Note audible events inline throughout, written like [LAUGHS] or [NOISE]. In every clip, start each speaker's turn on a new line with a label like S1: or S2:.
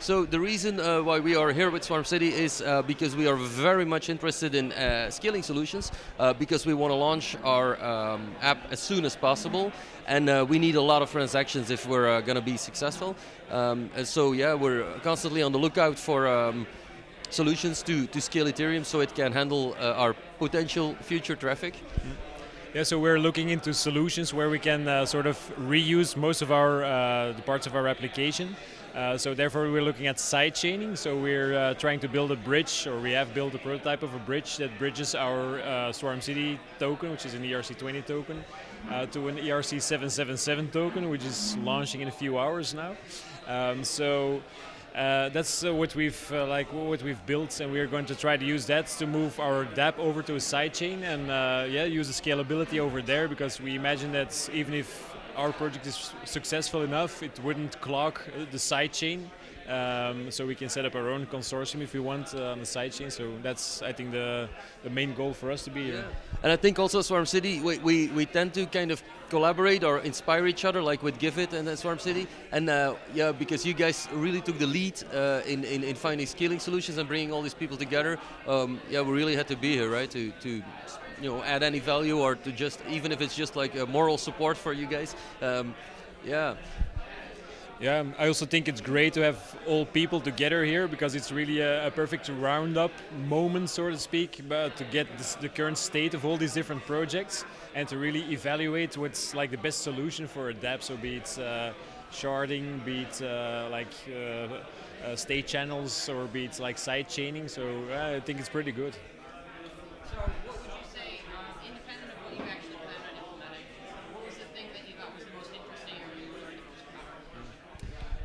S1: So the reason uh, why we are here with Swarm City is uh, because we are very much interested in uh, scaling solutions uh, because we want to launch our um, app as soon as possible and uh, we need a lot of transactions if we're uh, going to be successful. Um, so yeah, we're constantly on the lookout for um, solutions to, to scale Ethereum so it can handle our potential future traffic. Mm.
S2: Yeah, so we're looking into solutions where we can sort of reuse most of our the parts of our application. Uh, so therefore we're looking at side chaining. So we're uh, trying to build a bridge, or we have built a prototype of a bridge that bridges our uh, Swarm City token, which is an ERC20 token, uh, to an ERC777 token, which is launching in a few hours now. Um, so uh, that's what we've like what we've built, and we're going to try to use that to move our DApp over to a sidechain, and uh, yeah, use the scalability over there because we imagine that even if our project is successful enough, it wouldn't clog the sidechain um, so we can set up our own consortium if we want uh, on the sidechain. So that's, I think, the, the main goal for us to be here.
S1: And I think also Swarm City, we, we, we tend to kind of collaborate or inspire each other, like with Giveth and Swarm City. And uh, yeah, because you guys really took the lead uh, in, in, in, finding scaling solutions and bringing all these people together. Um, yeah, we really had to be here, right, to, to you know add any value or to just even if it's just like a moral support for you guys. Um, yeah.
S2: Yeah, I also think it's great to have all people together here because it's really a, a perfect roundup moment, so to speak, but to get this, the current state of all these different projects and to really evaluate what's like the best solution for a dApp. So be it uh, sharding, be it uh, like uh, uh state channels, or be it like side chaining. So uh, I think it's pretty good.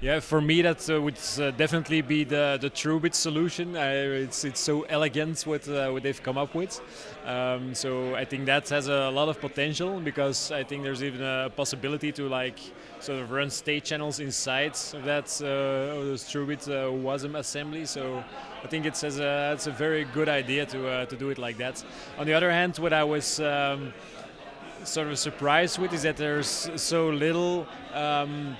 S2: Yeah, for me that uh, would uh, definitely be the the TrueBit solution. Uh, it's it's so elegant what uh, what they've come up with. Um, so I think that has a lot of potential because I think there's even a possibility to like sort of run state channels inside of that uh, TrueBit uh, WASM assembly. So I think it's as a it's a very good idea to uh, to do it like that. On the other hand, what I was um, sort of surprised with is that there's so little. Um,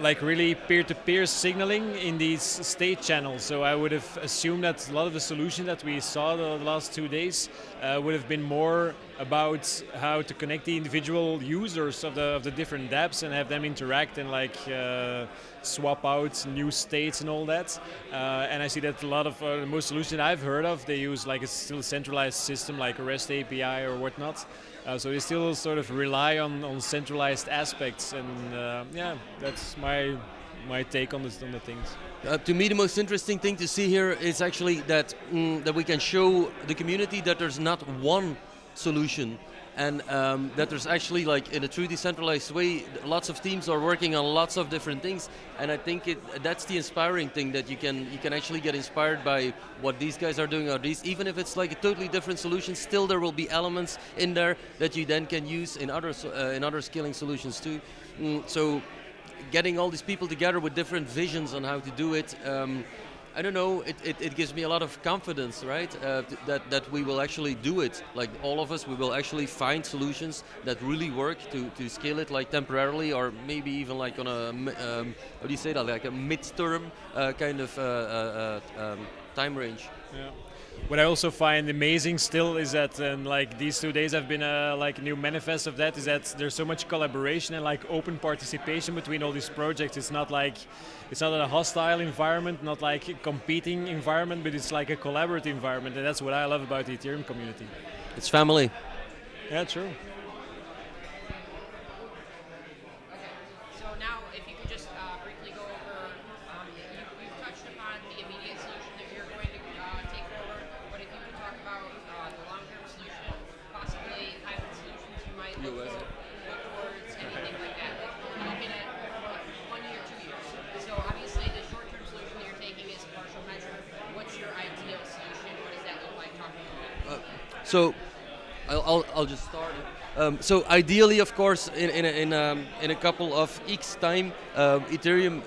S2: like really peer-to-peer -peer signaling in these state channels. So I would have assumed that a lot of the solution that we saw the last two days uh, would have been more about how to connect the individual users of the of the different dApps and have them interact and like uh, swap out new states and all that. Uh, and I see that a lot of uh, most solutions I've heard of, they use like a still centralized system like a REST API or whatnot. Uh, so they still sort of rely on, on centralized aspects, and uh, yeah, that's my my take on this on the things.
S1: Uh, to me, the most interesting thing to see here is actually that mm, that we can show the community that there's not one solution and um, that there's actually like in a true decentralized way lots of teams are working on lots of different things and I think it that's the inspiring thing that you can you can actually get inspired by what these guys are doing or these even if it's like a totally different solution still there will be elements in there that you then can use in other uh, in other scaling solutions too. Mm, so getting all these people together with different visions on how to do it um, I don't know, it, it, it, gives me a lot of confidence, right? Uh, that, that we will actually do it. Like all of us, we will actually find solutions that really work to, to scale it like temporarily or maybe even like on a, um, how do you say that, like a midterm uh, kind of uh, uh, uh um, time range.
S2: Yeah. What I also find amazing still is that um, like these two days have been a like new manifest of that is that there's so much collaboration and like open participation between all these projects. It's not like it's not a hostile environment, not like a competing environment, but it's like a collaborative environment, and that's what I love about the Ethereum community.
S1: It's family.
S2: Yeah, true.
S1: So I'll, I'll, just start. Um, so ideally, of course, in in a, in, um, in a couple of X time, uh, Ethereum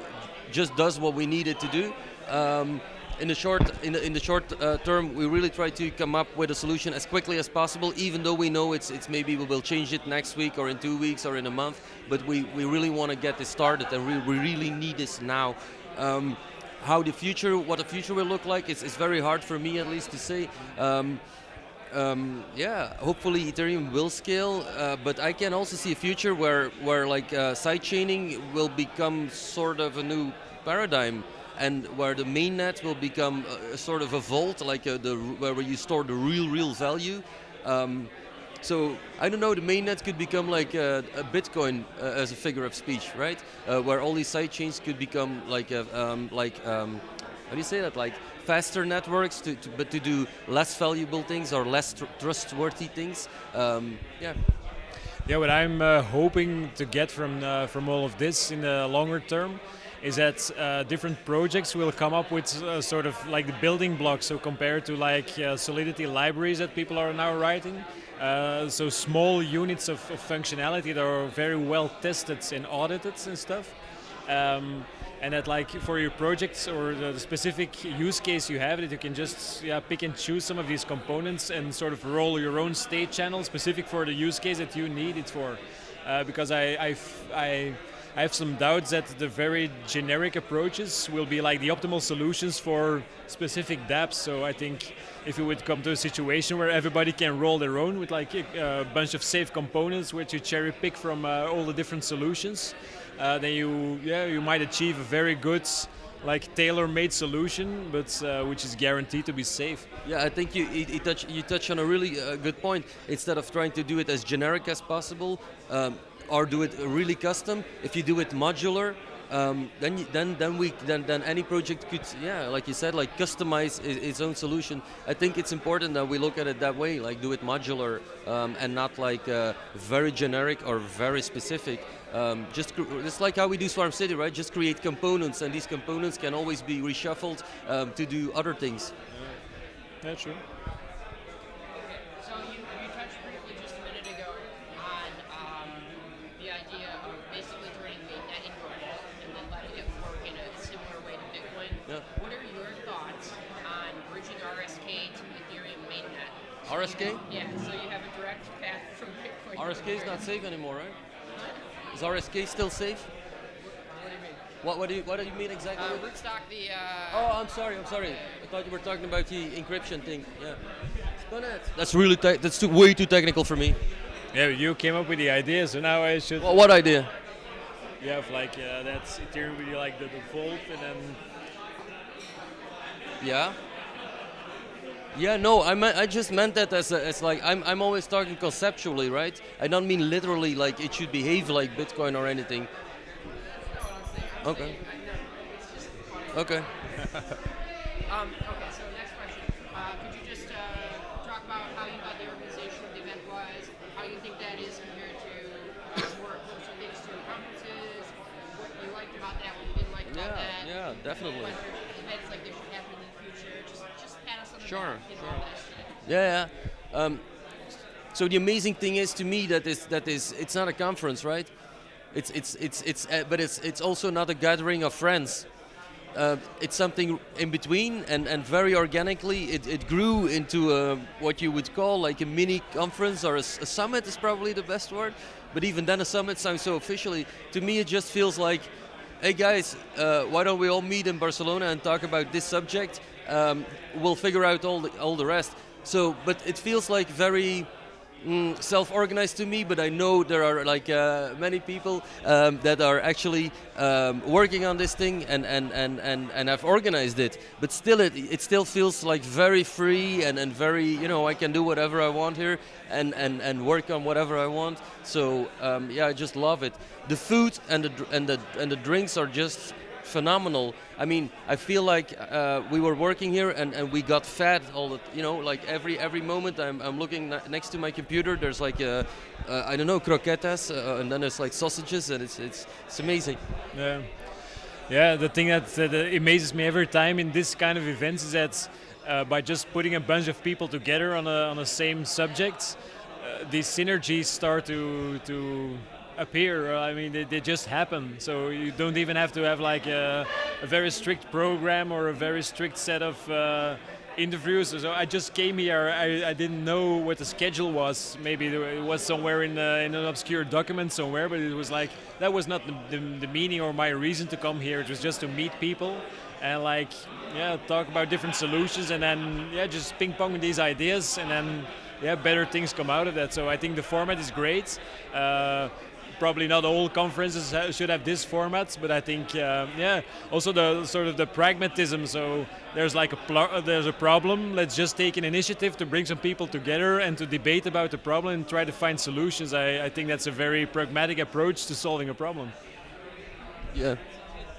S1: just does what we need it to do. Um, in the short in the, in the short uh, term, we really try to come up with a solution as quickly as possible. Even though we know it's it's maybe we will change it next week or in two weeks or in a month, but we we really want to get this started and we we really need this now. Um, how the future, what the future will look like, it's, it's very hard for me at least to say. Um, um, yeah, hopefully Ethereum will scale, uh, but I can also see a future where where like uh, sidechaining will become sort of a new paradigm, and where the mainnet will become a, a sort of a vault, like a, uh, the where you store the real real value. Um, so I don't know. The mainnet could become like a, a Bitcoin uh, as a figure of speech, right? Uh, where all these sidechains could become like a, um, like um, how do you say that? Like faster networks, to, to, but to do less valuable things or less tr trustworthy things. Um, yeah.
S2: Yeah, what I'm uh, hoping to get from uh, from all of this in the longer term is that uh, different projects will come up with uh, sort of like the building blocks. So compared to like uh, Solidity libraries that people are now writing, uh, so small units of, of, functionality that are very well tested and audited and stuff. Um, and that like for your projects or the specific use case you have that you can just yeah, pick and choose some of these components and sort of roll your own state channel specific for the use case that you need it for. Uh, because I, I, I, have some doubts that the very generic approaches will be like the optimal solutions for specific dApps. So I think if you would come to a situation where everybody can roll their own with like a, a bunch of safe components which you cherry pick from uh, all the different solutions uh, then you yeah you might achieve a very good like tailor-made solution, but uh, which is guaranteed to be safe.
S1: Yeah, I think you, you, touch you touch on a really uh, good point. Instead of trying to do it as generic as possible, um, or do it really custom, if you do it modular, um, then then then we then then any project could yeah like you said like customize its own solution. I think it's important that we look at it that way, like do it modular um, and not like uh, very generic or very specific. Um, just it's like how we do Swarm City, right? Just create components, and these components can always be reshuffled um, to do other things.
S2: Yeah, true.
S1: RSK? To Ethereum mainnet? So RSK?
S3: You, yeah, so you have a direct path from Bitcoin.
S1: RSK is not safe anymore, right? Is RSK still safe?
S3: What do you mean?
S1: What, what, do, you, what do you mean exactly?
S3: Uh, Rootstock, the... Uh,
S1: oh, I'm sorry, I'm sorry. I thought you were talking about the encryption thing. Yeah. That's really, that's too, way too technical for me.
S2: Yeah, you came up with the idea, so now I should...
S1: Well, what idea?
S2: You have like, uh, that's Ethereum with like the, the vault and then...
S1: Yeah. Yeah, no, I meant, I just meant that as, a, as like I'm I'm always talking conceptually, right? I don't mean literally like it should behave like Bitcoin or anything. Okay. Okay. [LAUGHS]
S3: um, okay. So next question. Uh, could you just uh, talk about how you thought the organization of the event was, how you think that is compared to uh, more closer things to conferences, what you liked about that, what you didn't like
S1: about
S3: yeah, that.
S1: Yeah, definitely.
S3: Events like this should happen in the future. Just just pat us on the
S1: sure. Sure. Yeah, yeah. Um, so the amazing thing is to me that is that is it's not a conference, right? It's it's it's it's uh, but it's it's also not a gathering of friends. Uh, it's something in between, and, and very organically it, it grew into a, what you would call like a mini conference or a, a, summit is probably the best word. But even then, a summit sounds so officially. To me, it just feels like, hey guys, uh, why don't we all meet in Barcelona and talk about this subject? Um, we'll figure out all the all the rest. So, but it feels like very mm, self-organized to me, but I know there are like uh, many people um, that are actually um, working on this thing and, and, and, and, and have organized it. But still, it, it still feels like very free and, and very, you know, I can do whatever I want here and, and, and work on whatever I want. So um, yeah, I just love it. The food and the, and, the, and the drinks are just phenomenal. I mean, I feel like uh, we were working here and, and we got fed all the, you know, like every every moment I'm, I'm looking next to my computer, there's like, a, uh, I don't know, croquetas, uh, and then there's like sausages, and it's, it's, it's amazing.
S2: Yeah. Yeah, the thing that, that amazes me every time in this kind of events is that uh, by just putting a bunch of people together on a, on the same subject, uh, these synergies start to, to appear. I mean, they, they, just happen. So you don't even have to have like a, a, very strict program or a very strict set of uh, interviews. So I just came here. I, I didn't know what the schedule was. Maybe it was somewhere in, uh, in an obscure document somewhere, but it was like that was not the, the, the meaning or my reason to come here. It was just to meet people and like yeah talk about different solutions and then yeah just ping pong these ideas and then yeah better things come out of that. So I think the format is great. Uh, probably not all conferences should have this format, but I think uh, yeah, also the sort of the pragmatism. So there's like a there's a problem. Let's just take an initiative to bring some people together and to debate about the problem and try to find solutions. I, I think that's a very pragmatic approach to solving a problem.
S1: Yeah.